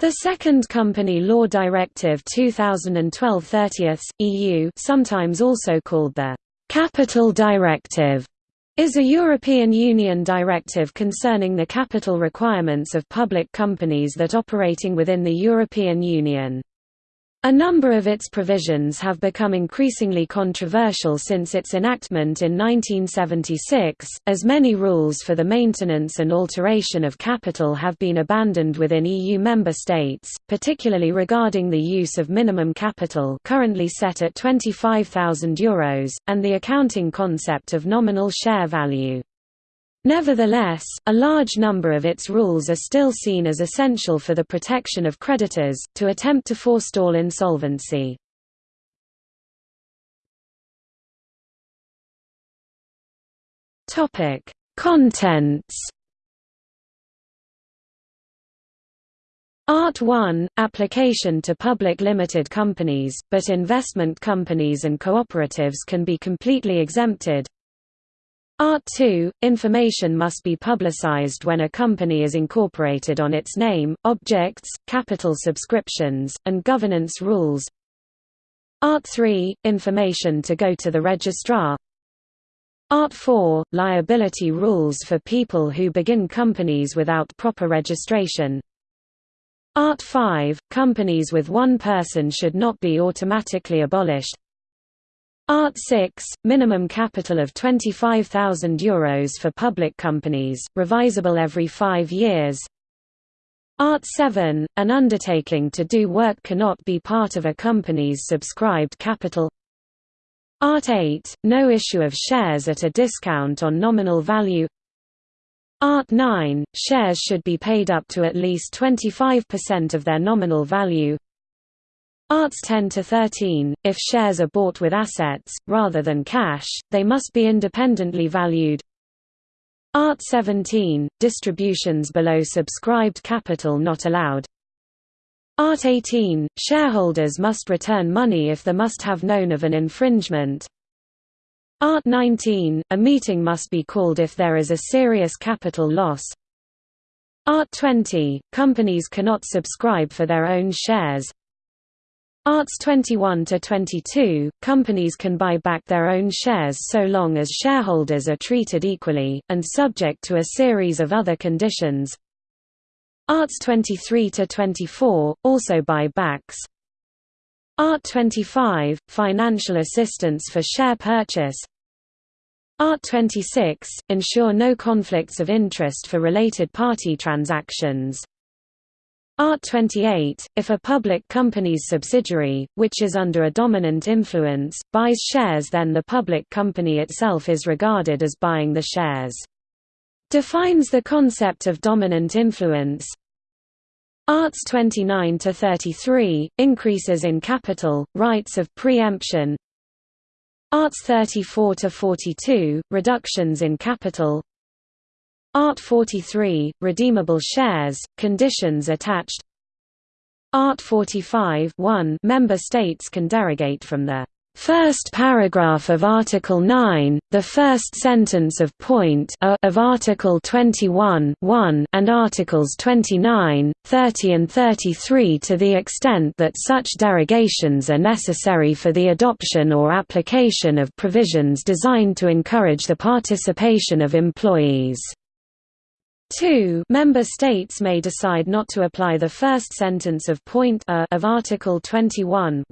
The Second Company Law Directive 2012-30, EU sometimes also called the «Capital Directive» is a European Union directive concerning the capital requirements of public companies that operating within the European Union. A number of its provisions have become increasingly controversial since its enactment in 1976, as many rules for the maintenance and alteration of capital have been abandoned within EU member states, particularly regarding the use of minimum capital currently set at €25,000, and the accounting concept of nominal share value. Nevertheless, a large number of its rules are still seen as essential for the protection of creditors, to attempt to forestall insolvency. Contents Art 1 – Application to public limited companies, but investment companies and cooperatives can be completely exempted Art 2 – Information must be publicized when a company is incorporated on its name, objects, capital subscriptions, and governance rules. Art 3 – Information to go to the registrar. Art 4 – Liability rules for people who begin companies without proper registration. Art 5 – Companies with one person should not be automatically abolished Art 6, minimum capital of €25,000 for public companies, revisable every five years. Art 7, an undertaking to do work cannot be part of a company's subscribed capital. Art 8, no issue of shares at a discount on nominal value. Art 9, shares should be paid up to at least 25% of their nominal value Arts 10 to 13, if shares are bought with assets, rather than cash, they must be independently valued. Art 17, distributions below subscribed capital not allowed. Art 18, shareholders must return money if they must have known of an infringement. Art 19, a meeting must be called if there is a serious capital loss. Art 20, companies cannot subscribe for their own shares. Arts 21 to 22, companies can buy back their own shares so long as shareholders are treated equally, and subject to a series of other conditions. Arts 23 to 24, also buybacks. Art 25, financial assistance for share purchase. Art 26, ensure no conflicts of interest for related party transactions. Art 28, if a public company's subsidiary, which is under a dominant influence, buys shares then the public company itself is regarded as buying the shares. Defines the concept of dominant influence Arts 29 to 33 increases in capital, rights of preemption. Arts 34 to 42 reductions in capital. Art 43, redeemable shares, conditions attached Art 45 1 Member states can derogate from the first paragraph of Article 9, the first sentence of point a of Article 21 1 and Articles 29, 30 and 33 to the extent that such derogations are necessary for the adoption or application of provisions designed to encourage the participation of employees. 2 Member states may decide not to apply the first sentence of point a of Article 21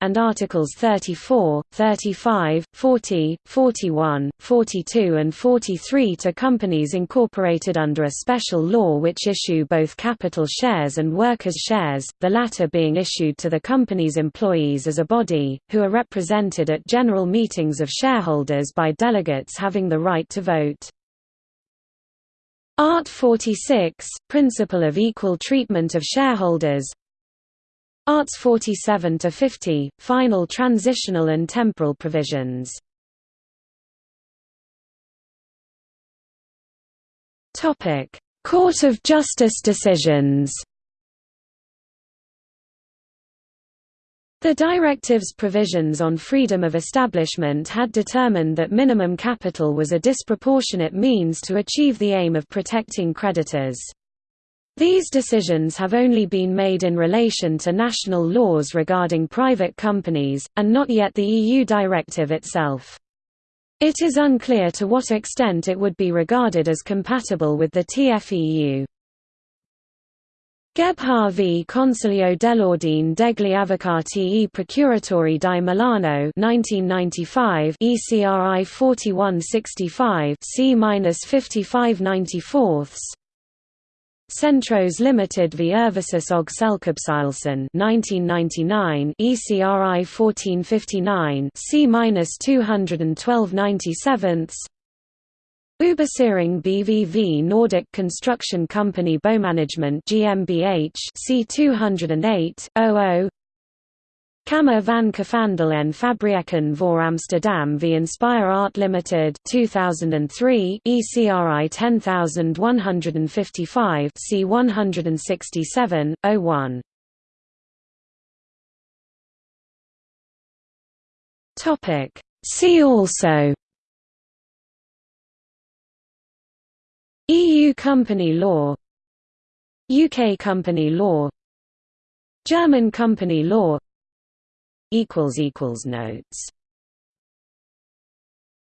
and Articles 34, 35, 40, 41, 42 and 43 to companies incorporated under a special law which issue both capital shares and workers' shares, the latter being issued to the company's employees as a body, who are represented at general meetings of shareholders by delegates having the right to vote. Art 46, Principle of Equal Treatment of Shareholders Arts 47 to 50, Final Transitional and Temporal Provisions. Court of Justice decisions. The directive's provisions on freedom of establishment had determined that minimum capital was a disproportionate means to achieve the aim of protecting creditors. These decisions have only been made in relation to national laws regarding private companies, and not yet the EU directive itself. It is unclear to what extent it would be regarded as compatible with the TFEU. Gebhard v Consiglio dell'Ordine degli Avvocati e Procuratori di Milano 1995 ECRI 4165 C-5594 Centros Limited v Erhvervs og Selskabsstyrelsen 1999 ECRI 1459 C-21297 Überseering BVV Nordic Construction Company Bouwmanagement GmbH C208 00 Kamer van Koophandel en Fabrieken voor Amsterdam v Inspire Art Limited 2003 ECRI 10155 C167 01 Topic. See also EU company law UK company law German company law Notes